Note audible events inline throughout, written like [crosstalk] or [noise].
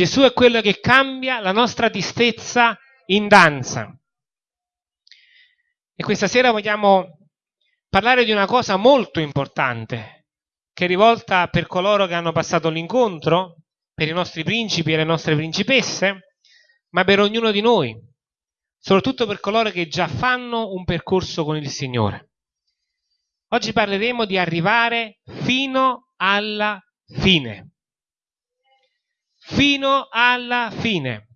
Gesù è quello che cambia la nostra tristezza in danza. E questa sera vogliamo parlare di una cosa molto importante, che è rivolta per coloro che hanno passato l'incontro, per i nostri principi e le nostre principesse, ma per ognuno di noi, soprattutto per coloro che già fanno un percorso con il Signore. Oggi parleremo di arrivare fino alla fine. Fino alla fine.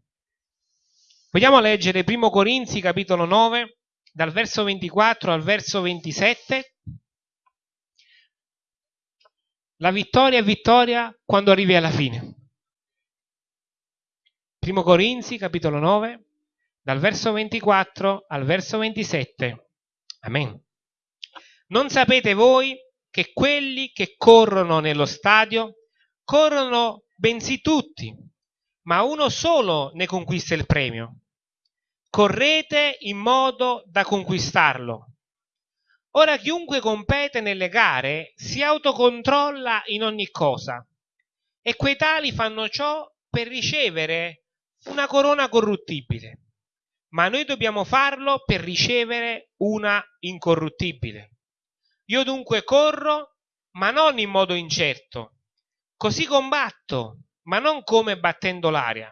Vogliamo leggere 1 Corinzi capitolo 9 dal verso 24 al verso 27. La vittoria è vittoria quando arrivi alla fine. 1 Corinzi capitolo 9 dal verso 24 al verso 27. Amen. Non sapete voi che quelli che corrono nello stadio corrono bensì tutti, ma uno solo ne conquista il premio. Correte in modo da conquistarlo. Ora chiunque compete nelle gare si autocontrolla in ogni cosa e quei tali fanno ciò per ricevere una corona corruttibile, ma noi dobbiamo farlo per ricevere una incorruttibile. Io dunque corro, ma non in modo incerto. Così combatto, ma non come battendo l'aria.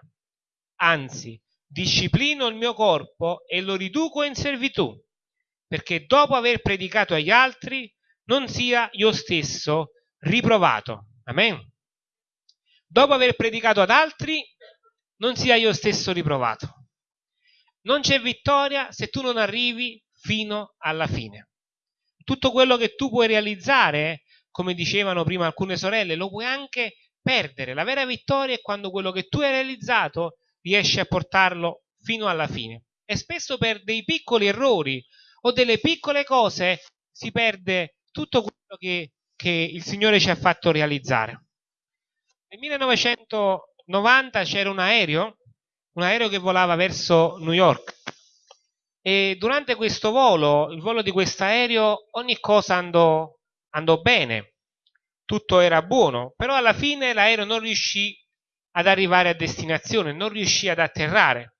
Anzi, disciplino il mio corpo e lo riduco in servitù, perché dopo aver predicato agli altri non sia io stesso riprovato. Amen. Dopo aver predicato ad altri non sia io stesso riprovato. Non c'è vittoria se tu non arrivi fino alla fine tutto quello che tu puoi realizzare, come dicevano prima alcune sorelle, lo puoi anche perdere. La vera vittoria è quando quello che tu hai realizzato riesci a portarlo fino alla fine. E spesso per dei piccoli errori o delle piccole cose si perde tutto quello che, che il Signore ci ha fatto realizzare. Nel 1990 c'era un aereo, un aereo che volava verso New York e durante questo volo, il volo di questo aereo, ogni cosa andò, andò bene, tutto era buono, però alla fine l'aereo non riuscì ad arrivare a destinazione, non riuscì ad atterrare.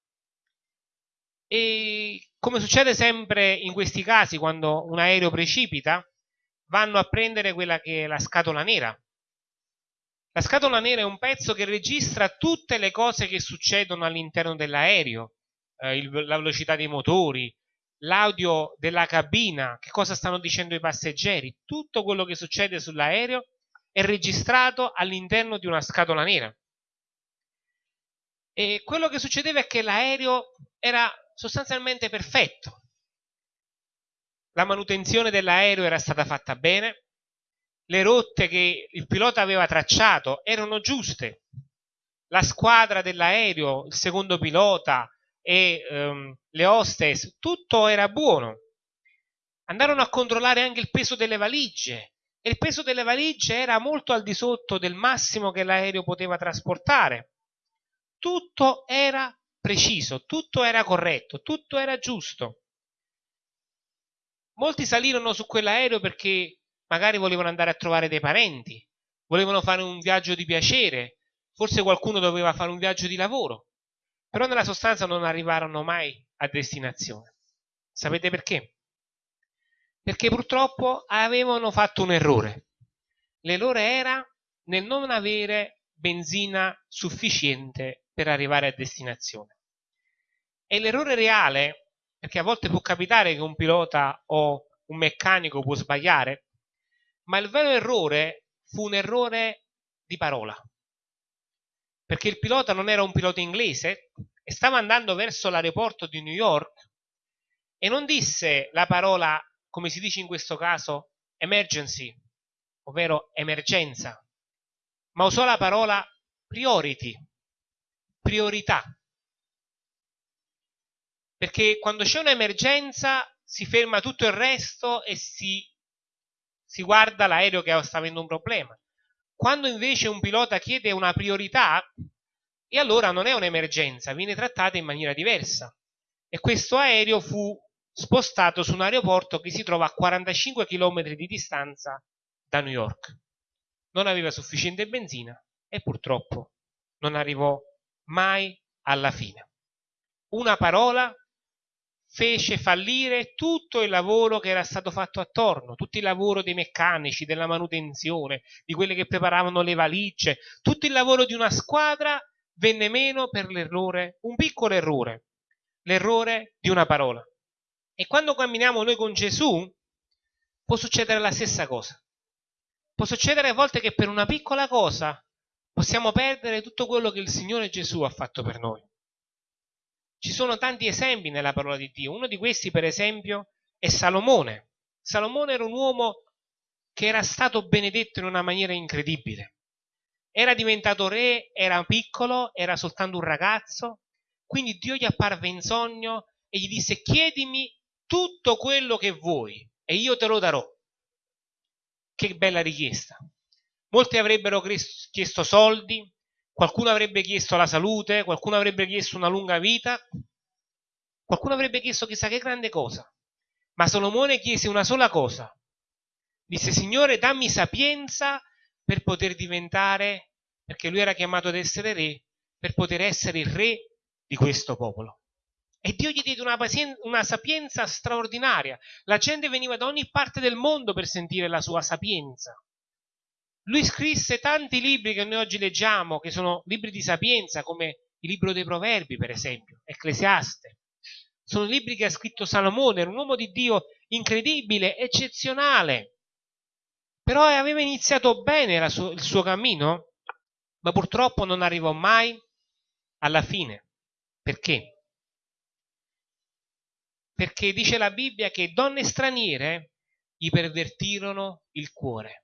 E come succede sempre in questi casi, quando un aereo precipita, vanno a prendere quella che è la scatola nera. La scatola nera è un pezzo che registra tutte le cose che succedono all'interno dell'aereo, eh, il, la velocità dei motori, l'audio della cabina, che cosa stanno dicendo i passeggeri, tutto quello che succede sull'aereo è registrato all'interno di una scatola nera. E quello che succedeva è che l'aereo era sostanzialmente perfetto. La manutenzione dell'aereo era stata fatta bene, le rotte che il pilota aveva tracciato erano giuste, la squadra dell'aereo, il secondo pilota, e um, le hostess, tutto era buono. Andarono a controllare anche il peso delle valigie e il peso delle valigie era molto al di sotto del massimo che l'aereo poteva trasportare. Tutto era preciso, tutto era corretto, tutto era giusto. Molti salirono su quell'aereo perché magari volevano andare a trovare dei parenti, volevano fare un viaggio di piacere, forse qualcuno doveva fare un viaggio di lavoro però nella sostanza non arrivarono mai a destinazione. Sapete perché? Perché purtroppo avevano fatto un errore. L'errore era nel non avere benzina sufficiente per arrivare a destinazione. E l'errore reale, perché a volte può capitare che un pilota o un meccanico può sbagliare, ma il vero errore fu un errore di parola perché il pilota non era un pilota inglese e stava andando verso l'aeroporto di New York e non disse la parola, come si dice in questo caso, emergency, ovvero emergenza, ma usò la parola priority, priorità. Perché quando c'è un'emergenza si ferma tutto il resto e si, si guarda l'aereo che sta avendo un problema. Quando invece un pilota chiede una priorità, e allora non è un'emergenza, viene trattata in maniera diversa. E questo aereo fu spostato su un aeroporto che si trova a 45 km di distanza da New York. Non aveva sufficiente benzina e purtroppo non arrivò mai alla fine. Una parola fece fallire tutto il lavoro che era stato fatto attorno, tutto il lavoro dei meccanici, della manutenzione, di quelli che preparavano le valigie, tutto il lavoro di una squadra venne meno per l'errore, un piccolo errore, l'errore di una parola. E quando camminiamo noi con Gesù, può succedere la stessa cosa. Può succedere a volte che per una piccola cosa possiamo perdere tutto quello che il Signore Gesù ha fatto per noi. Ci sono tanti esempi nella parola di Dio. Uno di questi, per esempio, è Salomone. Salomone era un uomo che era stato benedetto in una maniera incredibile. Era diventato re, era piccolo, era soltanto un ragazzo, quindi Dio gli apparve in sogno e gli disse chiedimi tutto quello che vuoi e io te lo darò. Che bella richiesta. Molti avrebbero chiesto soldi, Qualcuno avrebbe chiesto la salute, qualcuno avrebbe chiesto una lunga vita, qualcuno avrebbe chiesto chissà che grande cosa. Ma Solomone chiese una sola cosa. Disse, Signore, dammi sapienza per poter diventare, perché lui era chiamato ad essere re, per poter essere il re di questo popolo. E Dio gli diede una, una, sapienza straordinaria. La gente veniva da ogni parte del mondo per sentire la sua sapienza. Lui scrisse tanti libri che noi oggi leggiamo, che sono libri di sapienza, come il libro dei Proverbi, per esempio, Ecclesiaste. Sono libri che ha scritto Salomone, era un uomo di Dio incredibile, eccezionale. Però aveva iniziato bene suo, il suo cammino, ma purtroppo non arrivò mai alla fine. Perché? Perché dice la Bibbia che donne straniere gli pervertirono il cuore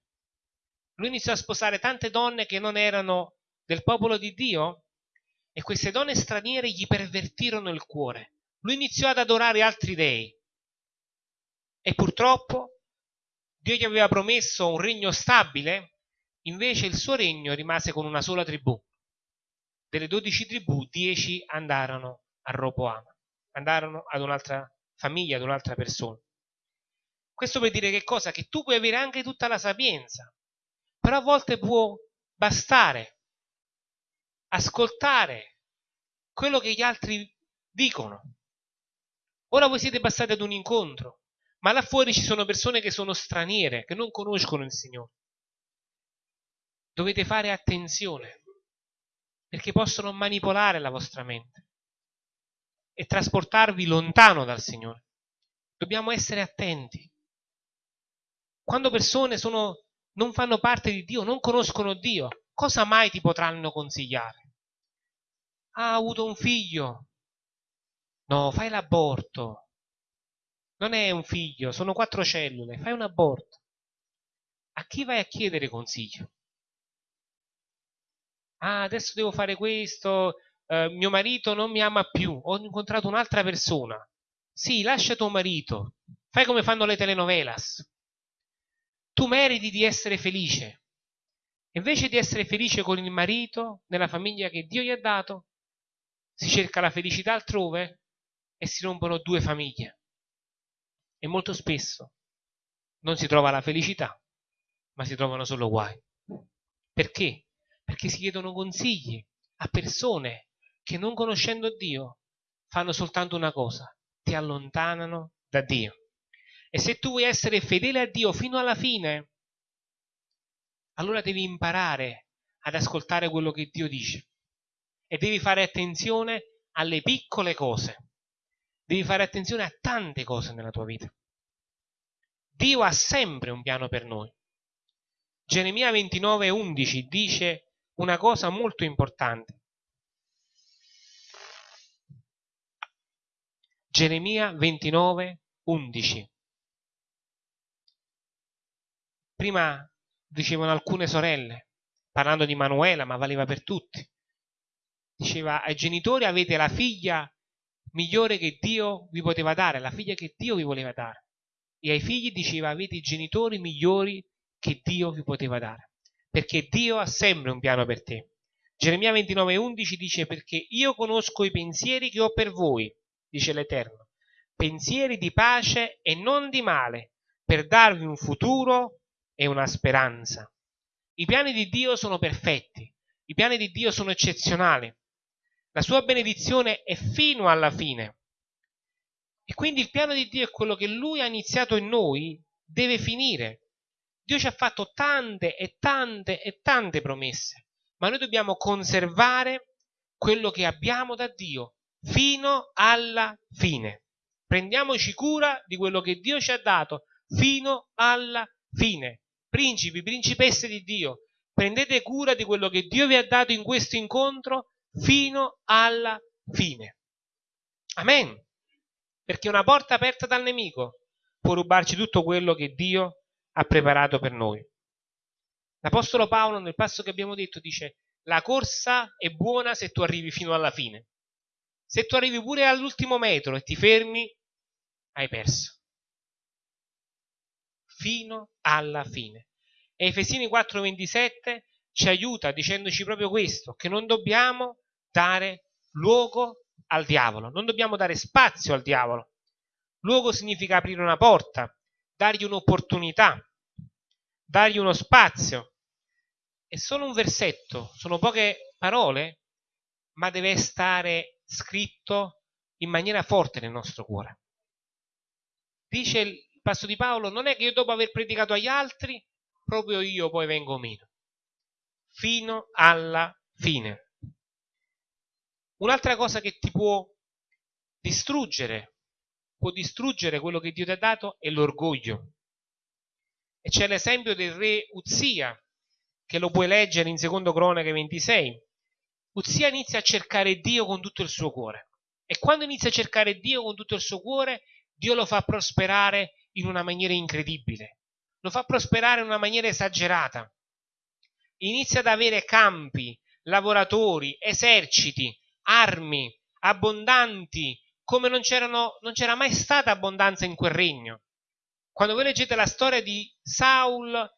lui iniziò a sposare tante donne che non erano del popolo di Dio e queste donne straniere gli pervertirono il cuore. Lui iniziò ad adorare altri dei e purtroppo Dio gli aveva promesso un regno stabile, invece il suo regno rimase con una sola tribù. Delle dodici tribù, dieci andarono a Roboam, andarono ad un'altra famiglia, ad un'altra persona. Questo per dire che cosa? Che tu puoi avere anche tutta la sapienza, però a volte può bastare ascoltare quello che gli altri dicono. Ora voi siete passati ad un incontro, ma là fuori ci sono persone che sono straniere, che non conoscono il Signore. Dovete fare attenzione, perché possono manipolare la vostra mente e trasportarvi lontano dal Signore. Dobbiamo essere attenti. Quando persone sono non fanno parte di Dio, non conoscono Dio, cosa mai ti potranno consigliare? Ha avuto un figlio? No, fai l'aborto. Non è un figlio, sono quattro cellule, fai un aborto. A chi vai a chiedere consiglio? Ah, adesso devo fare questo, eh, mio marito non mi ama più, ho incontrato un'altra persona. Sì, lascia tuo marito, fai come fanno le telenovelas tu meriti di essere felice. Invece di essere felice con il marito, nella famiglia che Dio gli ha dato, si cerca la felicità altrove e si rompono due famiglie. E molto spesso non si trova la felicità, ma si trovano solo guai. Perché? Perché si chiedono consigli a persone che non conoscendo Dio fanno soltanto una cosa, ti allontanano da Dio. E se tu vuoi essere fedele a Dio fino alla fine, allora devi imparare ad ascoltare quello che Dio dice. E devi fare attenzione alle piccole cose. Devi fare attenzione a tante cose nella tua vita. Dio ha sempre un piano per noi. Geremia 29:11 dice una cosa molto importante. Geremia 29:11 Prima dicevano alcune sorelle, parlando di Manuela, ma valeva per tutti. Diceva ai genitori avete la figlia migliore che Dio vi poteva dare, la figlia che Dio vi voleva dare. E ai figli diceva avete i genitori migliori che Dio vi poteva dare. Perché Dio ha sempre un piano per te. Geremia 29:11 dice perché io conosco i pensieri che ho per voi, dice l'Eterno, pensieri di pace e non di male, per darvi un futuro e una speranza. I piani di Dio sono perfetti, i piani di Dio sono eccezionali. La sua benedizione è fino alla fine. E quindi il piano di Dio è quello che Lui ha iniziato in noi, deve finire. Dio ci ha fatto tante e tante e tante promesse, ma noi dobbiamo conservare quello che abbiamo da Dio fino alla fine. Prendiamoci cura di quello che Dio ci ha dato fino alla fine. Principi, principesse di Dio, prendete cura di quello che Dio vi ha dato in questo incontro fino alla fine. Amen. Perché una porta aperta dal nemico può rubarci tutto quello che Dio ha preparato per noi. L'Apostolo Paolo nel passo che abbiamo detto dice la corsa è buona se tu arrivi fino alla fine. Se tu arrivi pure all'ultimo metro e ti fermi, hai perso. Fino alla fine. E Efesini 4:27 ci aiuta dicendoci proprio questo, che non dobbiamo dare luogo al diavolo, non dobbiamo dare spazio al diavolo. Luogo significa aprire una porta, dargli un'opportunità, dargli uno spazio. È solo un versetto, sono poche parole, ma deve stare scritto in maniera forte nel nostro cuore. Dice passo di Paolo, non è che io dopo aver predicato agli altri, proprio io poi vengo meno. Fino alla fine. Un'altra cosa che ti può distruggere, può distruggere quello che Dio ti ha dato, è l'orgoglio. E c'è l'esempio del re Uzia, che lo puoi leggere in secondo Cronache 26. Uzia inizia a cercare Dio con tutto il suo cuore. E quando inizia a cercare Dio con tutto il suo cuore, Dio lo fa prosperare in una maniera incredibile. Lo fa prosperare in una maniera esagerata. Inizia ad avere campi, lavoratori, eserciti, armi abbondanti, come non, non c'era mai stata abbondanza in quel regno. Quando voi leggete la storia di Saul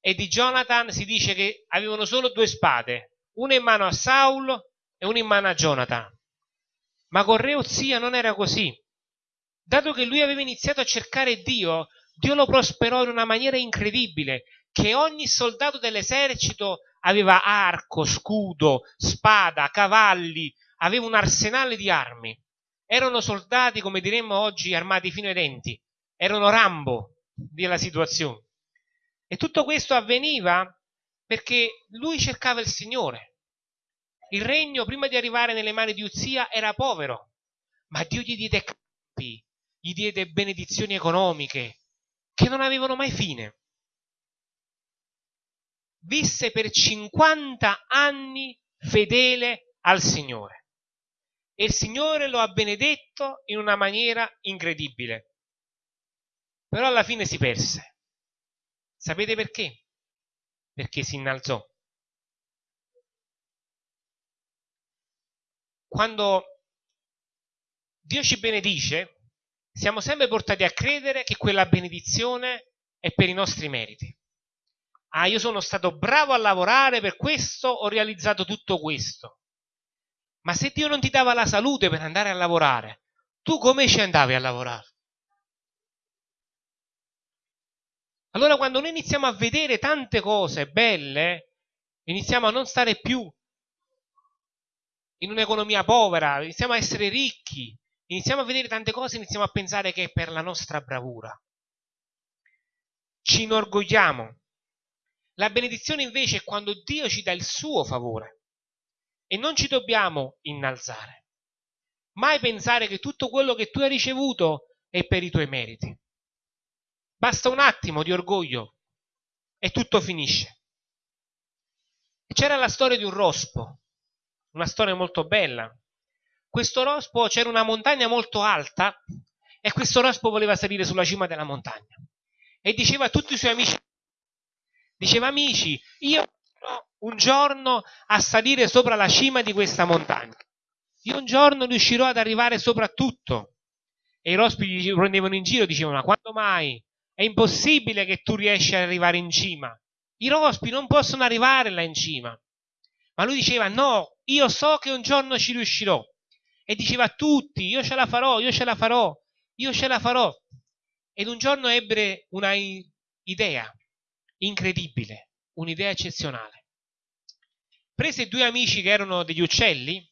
e di Jonathan, si dice che avevano solo due spade, una in mano a Saul e una in mano a Jonathan. Ma con Re Ozia non era così. Dato che lui aveva iniziato a cercare Dio, Dio lo prosperò in una maniera incredibile, che ogni soldato dell'esercito aveva arco, scudo, spada, cavalli, aveva un arsenale di armi. Erano soldati, come diremmo oggi, armati fino ai denti erano Rambo della situazione. E tutto questo avveniva perché lui cercava il Signore. Il regno, prima di arrivare nelle mani di Uzia, era povero, ma Dio gli diede campi, gli diede benedizioni economiche che non avevano mai fine. Visse per 50 anni fedele al Signore e il Signore lo ha benedetto in una maniera incredibile però alla fine si perse. Sapete perché? Perché si innalzò. Quando Dio ci benedice, siamo sempre portati a credere che quella benedizione è per i nostri meriti. Ah, io sono stato bravo a lavorare, per questo ho realizzato tutto questo. Ma se Dio non ti dava la salute per andare a lavorare, tu come ci andavi a lavorare? Allora quando noi iniziamo a vedere tante cose belle, iniziamo a non stare più in un'economia povera, iniziamo a essere ricchi, iniziamo a vedere tante cose, iniziamo a pensare che è per la nostra bravura. Ci inorgogliamo. La benedizione invece è quando Dio ci dà il suo favore e non ci dobbiamo innalzare. Mai pensare che tutto quello che tu hai ricevuto è per i tuoi meriti. Basta un attimo di orgoglio e tutto finisce. C'era la storia di un rospo, una storia molto bella. Questo rospo c'era una montagna molto alta e questo rospo voleva salire sulla cima della montagna e diceva a tutti i suoi amici, diceva amici, io un giorno a salire sopra la cima di questa montagna. Io un giorno riuscirò ad arrivare sopra tutto. E i rospi gli prendevano in giro, dicevano, ma quando mai? È impossibile che tu riesci ad arrivare in cima. I rospi non possono arrivare là in cima. Ma lui diceva, no, io so che un giorno ci riuscirò. E diceva a tutti, io ce la farò, io ce la farò, io ce la farò. Ed un giorno ebbe una idea incredibile, un'idea eccezionale. Prese due amici che erano degli uccelli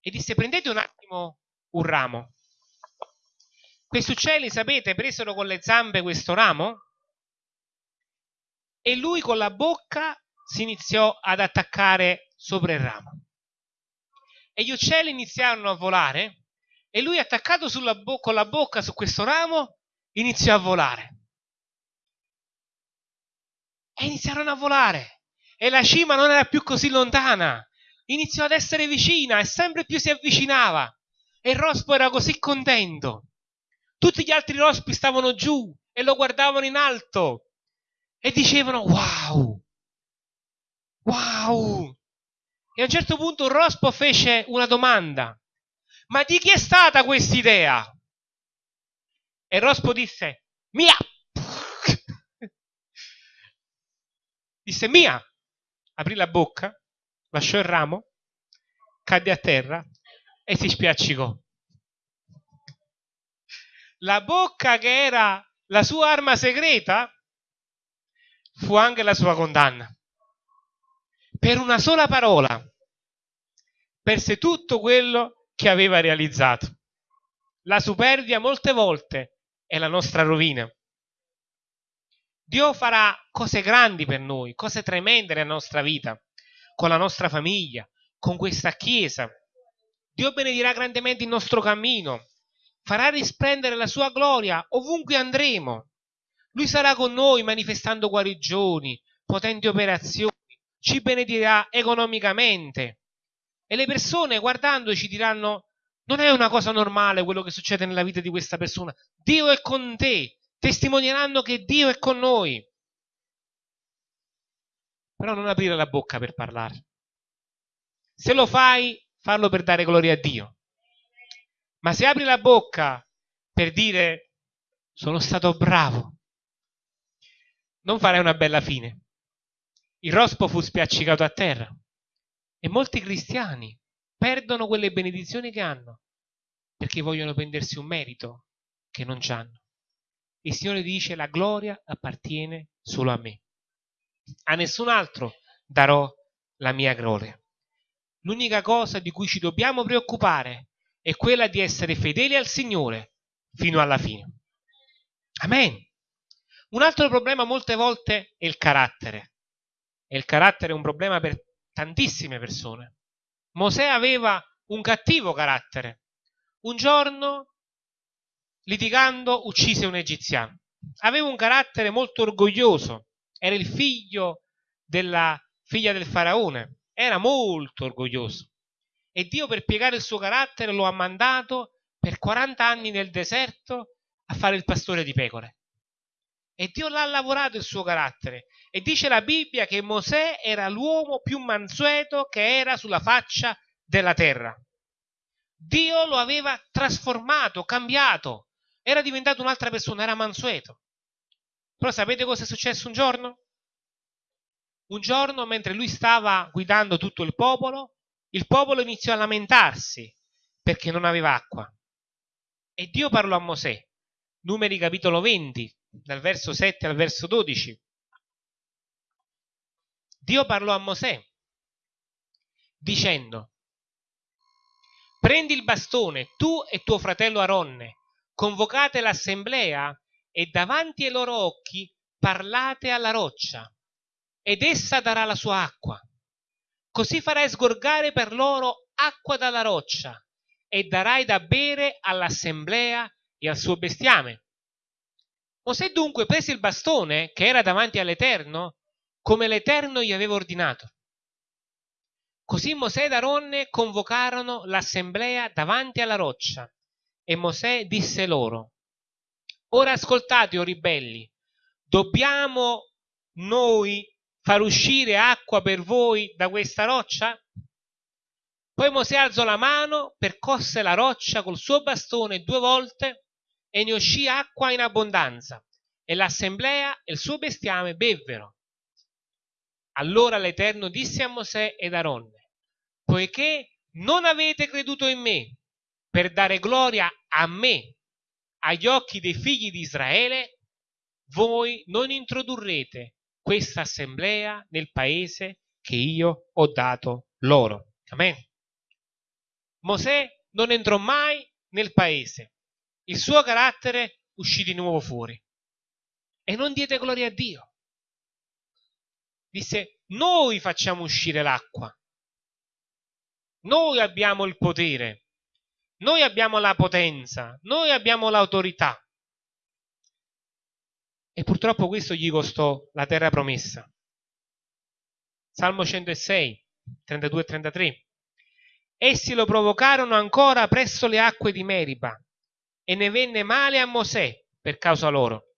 e disse prendete un attimo un ramo. Questi uccelli, sapete, presero con le zampe questo ramo e lui con la bocca si iniziò ad attaccare sopra il ramo. E gli uccelli iniziarono a volare e lui attaccato bo- con la bocca su questo ramo iniziò a volare. E iniziarono a volare e la cima non era più così lontana, iniziò ad essere vicina e sempre più si avvicinava. E il rospo era così contento. Tutti gli altri rospi stavano giù e lo guardavano in alto e dicevano wow, wow. E a un certo punto un rospo fece una domanda. Ma di chi è stata questa idea? E rospo disse, mia. [laughs] disse mia. Aprì la bocca, lasciò il ramo, cadde a terra e si spiaccicò. La bocca che era la sua arma segreta fu anche la sua condanna. Per una sola parola perse tutto quello che aveva realizzato. La superbia molte volte è la nostra rovina. Dio farà cose grandi per noi, cose tremende nella nostra vita, con la nostra famiglia, con questa Chiesa. Dio benedirà grandemente il nostro cammino, farà risplendere la sua gloria ovunque andremo. Lui sarà con noi manifestando guarigioni, potenti operazioni, ci benedirà economicamente. E le persone guardandoci diranno, non è una cosa normale quello che succede nella vita di questa persona. Dio è con te, testimonieranno che Dio è con noi. Però non aprire la bocca per parlare. Se lo fai, farlo per dare gloria a Dio. Ma se apri la bocca per dire sono stato bravo, non farai una bella fine. Il rospo fu spiaccicato a terra e molti cristiani perdono quelle benedizioni che hanno perché vogliono prendersi un merito che non hanno. Il Signore dice la gloria appartiene solo a me. A nessun altro darò la mia gloria. L'unica cosa di cui ci dobbiamo preoccupare è quella di essere fedeli al Signore fino alla fine. Amen. Un altro problema molte volte è il carattere. E il carattere è un problema per tantissime persone. Mosè aveva un cattivo carattere. Un giorno, litigando, uccise un egiziano. Aveva un carattere molto orgoglioso. Era il figlio della figlia del faraone era molto orgoglioso e Dio per piegare il suo carattere lo ha mandato per 40 anni nel deserto a fare il pastore di pecore. E Dio l'ha lavorato il suo carattere. E dice la Bibbia che Mosè era l'uomo più mansueto che era sulla faccia della terra. Dio lo aveva trasformato, cambiato. Era diventato un'altra persona, era mansueto. Però sapete cosa è successo un giorno? Un giorno, mentre lui stava guidando tutto il popolo, il popolo iniziò a lamentarsi perché non aveva acqua. E Dio parlò a Mosè, numeri capitolo 20, dal verso 7 al verso 12. Dio parlò a Mosè dicendo, prendi il bastone, tu e tuo fratello Aronne, convocate l'assemblea e davanti ai loro occhi parlate alla roccia ed essa darà la sua acqua. Così farai sgorgare per loro acqua dalla roccia e darai da bere all'assemblea e al suo bestiame. Mosè dunque prese il bastone che era davanti all'Eterno come l'Eterno gli aveva ordinato. Così Mosè ed Aronne convocarono l'assemblea davanti alla roccia e Mosè disse loro, ora ascoltate, o ribelli, dobbiamo noi far uscire acqua per voi da questa roccia? Poi Mosè alzò la mano, percosse la roccia col suo bastone due volte e ne uscì acqua in abbondanza e l'assemblea e il suo bestiame bevvero. Allora l'Eterno disse a Mosè ed Aronne, poiché non avete creduto in me per dare gloria a me agli occhi dei figli di Israele, voi non introdurrete questa assemblea nel paese che io ho dato loro. Amen. Mosè non entrò mai nel paese. Il suo carattere uscì di nuovo fuori. E non diede gloria a Dio. Disse, noi facciamo uscire l'acqua. Noi abbiamo il potere. Noi abbiamo la potenza. Noi abbiamo l'autorità. E purtroppo questo gli costò la terra promessa. Salmo 106, 32 e 33. Essi lo provocarono ancora presso le acque di Meriba e ne venne male a Mosè per causa loro,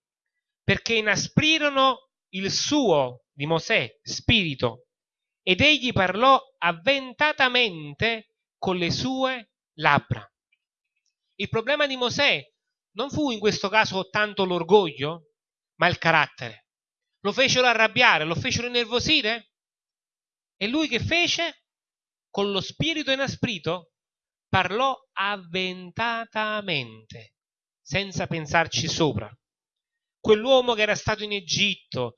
perché inasprirono il suo di Mosè spirito ed egli parlò avventatamente con le sue labbra. Il problema di Mosè non fu in questo caso tanto l'orgoglio, ma il carattere. Lo fecero arrabbiare, lo fecero innervosire. E lui che fece? Con lo spirito inasprito parlò avventatamente, senza pensarci sopra. Quell'uomo che era stato in Egitto,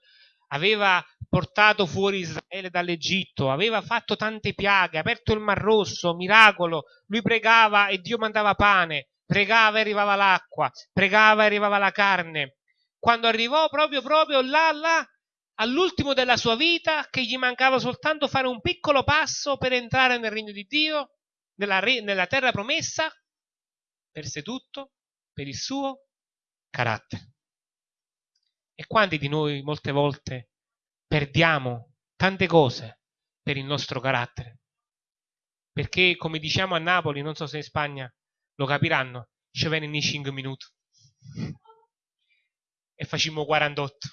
aveva portato fuori Israele dall'Egitto, aveva fatto tante piaghe, aperto il Mar Rosso, miracolo, lui pregava e Dio mandava pane, pregava e arrivava l'acqua, pregava e arrivava la carne, quando arrivò proprio, proprio là, là, all'ultimo della sua vita, che gli mancava soltanto fare un piccolo passo per entrare nel regno di Dio, nella, nella terra promessa, perse tutto per il suo carattere. E quanti di noi molte volte perdiamo tante cose per il nostro carattere? Perché, come diciamo a Napoli, non so se in Spagna lo capiranno, ci vengono in 5 minuti e facciamo 48.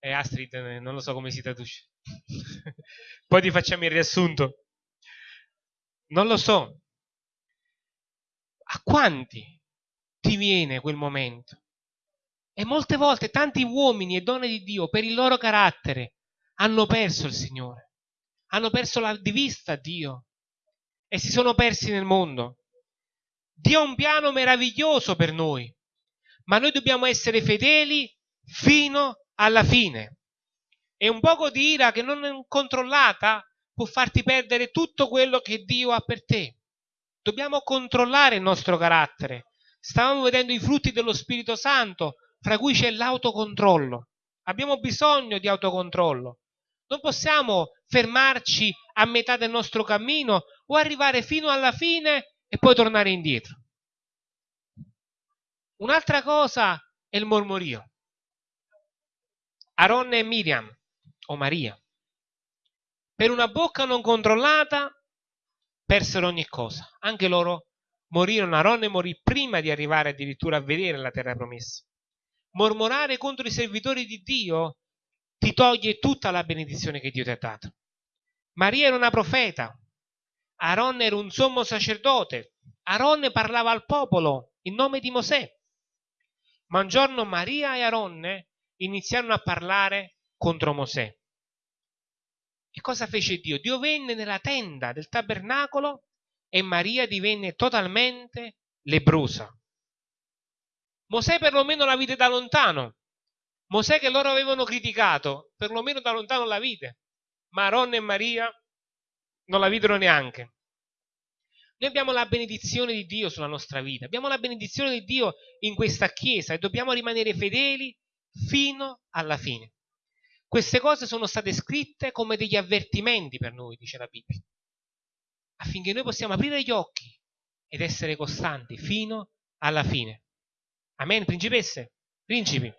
E Astrid eh, non lo so come si traduce. [laughs] Poi ti facciamo il riassunto. Non lo so. A quanti ti viene quel momento? E molte volte tanti uomini e donne di Dio, per il loro carattere, hanno perso il Signore. Hanno perso la di vista Dio. E si sono persi nel mondo. Dio ha un piano meraviglioso per noi, ma noi dobbiamo essere fedeli fino alla fine. E un poco di ira che non è controllata può farti perdere tutto quello che Dio ha per te. Dobbiamo controllare il nostro carattere. Stavamo vedendo i frutti dello Spirito Santo, fra cui c'è l'autocontrollo. Abbiamo bisogno di autocontrollo. Non possiamo fermarci a metà del nostro cammino o arrivare fino alla fine e poi tornare indietro. Un'altra cosa è il mormorio. Aronne e Miriam, o Maria, per una bocca non controllata persero ogni cosa. Anche loro morirono. Aronne morì prima di arrivare addirittura a vedere la terra promessa. Mormorare contro i servitori di Dio ti toglie tutta la benedizione che Dio ti ha dato. Maria era una profeta, Aaron era un sommo sacerdote. Aaron parlava al popolo in nome di Mosè. Ma un giorno Maria e Aaronne iniziarono a parlare contro Mosè. E cosa fece Dio? Dio venne nella tenda del tabernacolo e Maria divenne totalmente lebrosa. Mosè perlomeno la vide da lontano. Mosè che loro avevano criticato, perlomeno da lontano la vide. Ma Aaron e Maria non la videro neanche. Noi abbiamo la benedizione di Dio sulla nostra vita, abbiamo la benedizione di Dio in questa Chiesa e dobbiamo rimanere fedeli fino alla fine. Queste cose sono state scritte come degli avvertimenti per noi, dice la Bibbia, affinché noi possiamo aprire gli occhi ed essere costanti fino alla fine. Amen, principesse? Principi.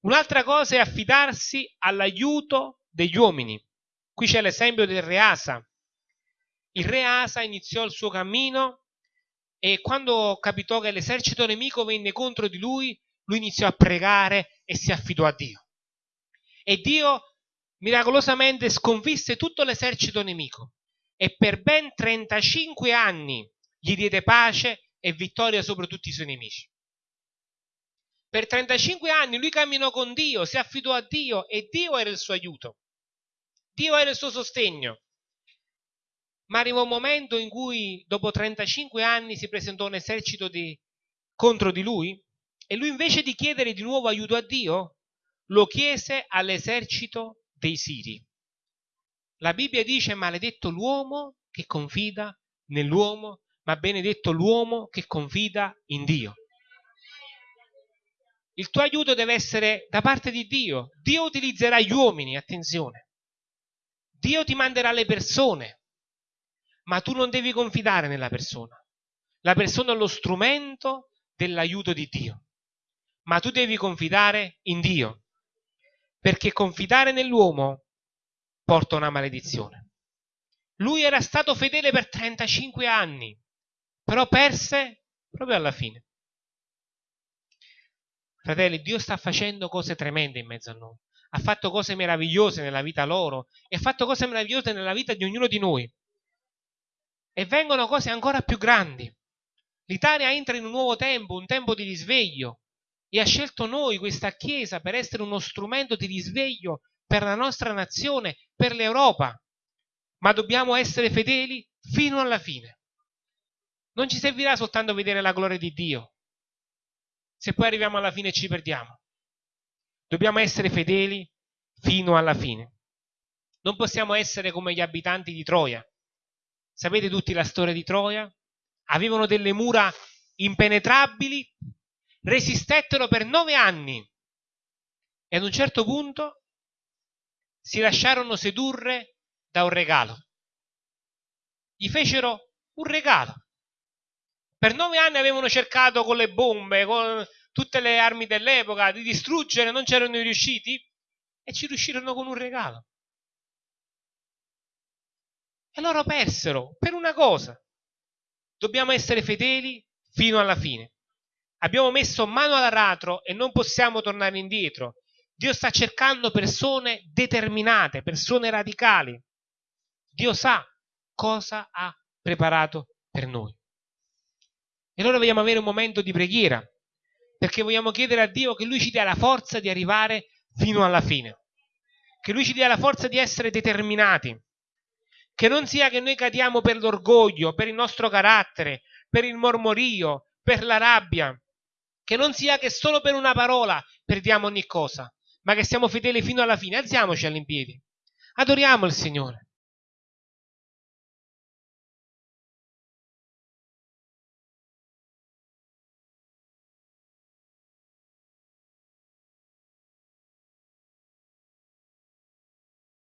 Un'altra cosa è affidarsi all'aiuto degli uomini. Qui c'è l'esempio del re Asa. Il re Asa iniziò il suo cammino e quando capitò che l'esercito nemico venne contro di lui, lui iniziò a pregare e si affidò a Dio. E Dio miracolosamente sconfisse tutto l'esercito nemico e per ben 35 anni gli diede pace e vittoria sopra tutti i suoi nemici. Per 35 anni lui camminò con Dio, si affidò a Dio e Dio era il suo aiuto. Dio era il suo sostegno. Ma arrivò un momento in cui, dopo 35 anni, si presentò un esercito di, contro di lui e lui invece di chiedere di nuovo aiuto a Dio, lo chiese all'esercito dei Siri. La Bibbia dice maledetto l'uomo che confida nell'uomo, ma benedetto l'uomo che confida in Dio. Il tuo aiuto deve essere da parte di Dio. Dio utilizzerà gli uomini, attenzione. Dio ti manderà le persone, ma tu non devi confidare nella persona. La persona è lo strumento dell'aiuto di Dio, ma tu devi confidare in Dio, perché confidare nell'uomo porta una maledizione. Lui era stato fedele per 35 anni, però perse proprio alla fine. Fratelli, Dio sta facendo cose tremende in mezzo a noi. Ha fatto cose meravigliose nella vita loro e ha fatto cose meravigliose nella vita di ognuno di noi. E vengono cose ancora più grandi. L'Italia entra in un nuovo tempo, un tempo di risveglio, e ha scelto noi, questa Chiesa, per essere uno strumento di risveglio per la nostra nazione, per l'Europa. Ma dobbiamo essere fedeli fino alla fine. Non ci servirà soltanto vedere la gloria di Dio, se poi arriviamo alla fine e ci perdiamo. Dobbiamo essere fedeli fino alla fine. Non possiamo essere come gli abitanti di Troia. Sapete tutti la storia di Troia? Avevano delle mura impenetrabili, resistettero per nove anni e ad un certo punto si lasciarono sedurre da un regalo. Gli fecero un regalo. Per nove anni avevano cercato con le bombe, con tutte le armi dell'epoca, di distruggere, non c'erano riusciti e ci riuscirono con un regalo. E loro persero per una cosa. Dobbiamo essere fedeli fino alla fine. Abbiamo messo mano all'aratro e non possiamo tornare indietro. Dio sta cercando persone determinate, persone radicali. Dio sa cosa ha preparato per noi. E allora vogliamo avere un momento di preghiera, perché vogliamo chiedere a Dio che Lui ci dia la forza di arrivare fino alla fine, che Lui ci dia la forza di essere determinati, che non sia che noi cadiamo per l'orgoglio, per il nostro carattere, per il mormorio, per la rabbia, che non sia che solo per una parola perdiamo ogni cosa, ma che siamo fedeli fino alla fine. Alziamoci all'impiedi, adoriamo il Signore.